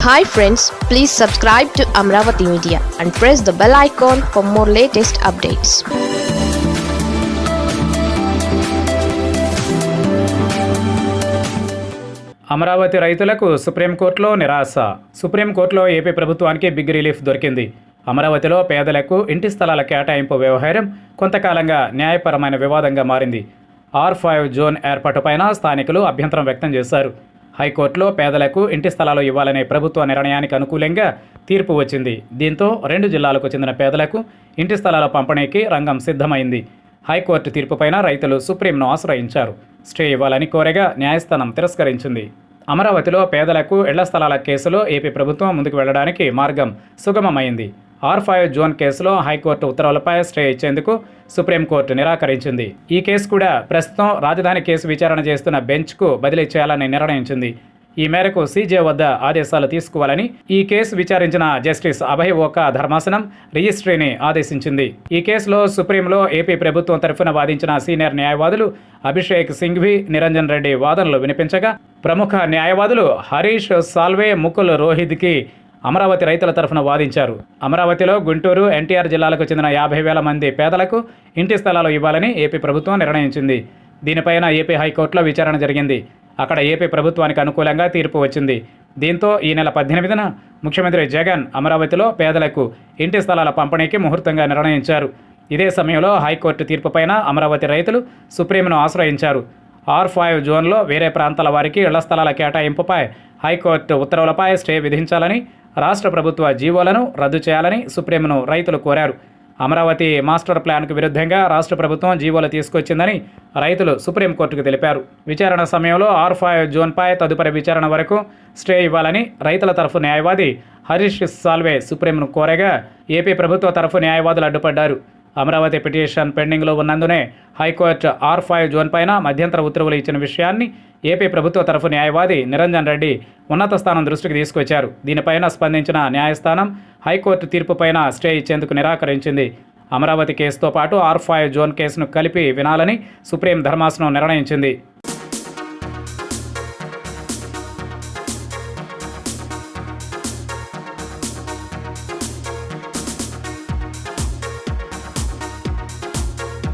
Hi friends please subscribe to Amaravati media and press the bell icon for more latest updates Amaravati రైతులకు సుప్రీంకోర్టులో నిరాశ. సుప్రీంకోర్టులో AP ప్రభుత్వానికి big relief దొరికింది. అమరావతిలో పేదలకు ఇంటి స్థలాల కేటాయింపు వ్యవహారం కొంతకాలంగా న్యాయపరమైన వివాదంగా మారింది. ఆర్ ఫైవ్ జోన్ ఏర్పాటుపైన స్థానికులు అభ్యంతరం వ్యక్తం చేశారు. హైకోర్టులో పేదలకు ఇంటి స్థలాలు ఇవ్వాలనే ప్రభుత్వ నిర్ణయానికి అనుకూలంగా తీర్పు వచ్చింది. దీంతో రెండు జిల్లాలకు చెందిన పేదలకు ఇంటి స్థలాల పంపిణీకి రంగం సిద్ధమైంది. హైకోర్టు తీర్పుపైన రైతులు సుప్రీంను ఆశ్రయించారు. స్టే ఇవ్వాలని కోరగా న్యాయస్థానం తిరస్కరించింది. అమరావతిలో పేదలకు ఇళ్ళ స్థలాల కేసులో ఏపీ ప్రభుత్వం ముందుకు వెళ్ళడానికి మార్గం సుగమమైంది. ఆర్ ఫైవ్ జోన్ కేసులో హైకోర్టు ఉత్తర్వులపై స్టే ఇచ్చేందుకు సుప్రీంకోర్టు నిరాకరించింది. ఈ కేసు కూడా ప్రస్తుతం రాజధాని కేసు విచారణ చేస్తున్న బెంచ్కు బదిలీ చేయాలని నిర్ణయించింది. ఈ మేరకు సీజే వద్ద ఆదేశాలు తీసుకోవాలని ఈ కేసు విచారించిన జస్టిస్ అభయ్ ఓకా ధర్మాసనం రిజిస్ట్రీని ఆదేశించింది. ఈ కేసులో సుప్రీంలో ఏపీ ప్రభుత్వం తరఫున వాదించిన సీనియర్ న్యాయవాదులు అభిషేక్ సింఘ్వి నిరంజన్ రెడ్డి వాదనలు వినిపించగా ప్రముఖ న్యాయవాదులు హరీష్ సాల్వే ముకుల్ రోహిత్కి అమరావతి రైతుల తరఫున వాదించారు. అమరావతిలో గుంటూరు ఎన్టీఆర్ జిల్లాలకు చెందిన యాభై వేల మంది పేదలకు ఇంటి స్థలాలు ఇవ్వాలని ఏపీ ప్రభుత్వం నిర్ణయించింది. దీనిపైన ఏపీ హైకోర్టులో విచారణ జరిగింది. అక్కడ ఏపీ ప్రభుత్వానికి అనుకూలంగా తీర్పు వచ్చింది. దీంతో ఈ నెల పద్దెనిమిదిన ముఖ్యమంత్రి జగన్ అమరావతిలో పేదలకు ఇంటి స్థలాల పంపిణీకి ముహూర్తంగా నిర్ణయించారు. ఇదే సమయంలో హైకోర్టు తీర్పుపైన అమరావతి రైతులు సుప్రీంను ఆశ్రయించారు. ఆర్ ఫైవ్ జోన్లో వేరే ప్రాంతాల వారికి ఇళ్ళ స్థలాల కేటాయింపుపై హైకోర్టు ఉత్తర్వులపై స్టే విధించాలని రాష్ట్ర ప్రభుత్వ జీవోలను రద్దు చేయాలని సుప్రీంను రైతులు కోరారు. అమరావతి మాస్టర్ ప్లాన్కు విరుద్ధంగా రాష్ట్ర ప్రభుత్వం జీవోలు తీసుకొచ్చిందని రైతులు సుప్రీంకోర్టుకు తెలిపారు. విచారణ సమయంలో ఆర్ ఫైవ్ జోన్పై తదుపరి విచారణ వరకు స్టే ఇవ్వాలని రైతుల తరఫు న్యాయవాది హరీష్ సాల్వే సుప్రీంను కోరగా ఏపీ ప్రభుత్వ తరఫు న్యాయవాదులు అడ్డుపడ్డారు. అమరావతి పిటిషన్ పెండింగ్లో ఉన్నందునే high court R five zone పైన మధ్యంతర ఉత్తర్వులు ఇచ్చిన విషయాన్ని ఏపీ ప్రభుత్వ తరఫు న్యాయవాది నిరంజన్ రెడ్డి ఉన్నత స్థానం దృష్టికి తీసుకొచ్చారు. దీనిపైన స్పందించిన న్యాయస్థానం హైకోర్టు తీర్పుపైన స్టే ఇచ్చేందుకు నిరాకరించింది. అమరావతి కేసుతో పాటు ఆర్ ఫైవ్ జోన్ కేసును కలిపి వినాలని సుప్రీం ధర్మాసనం నిర్ణయించింది.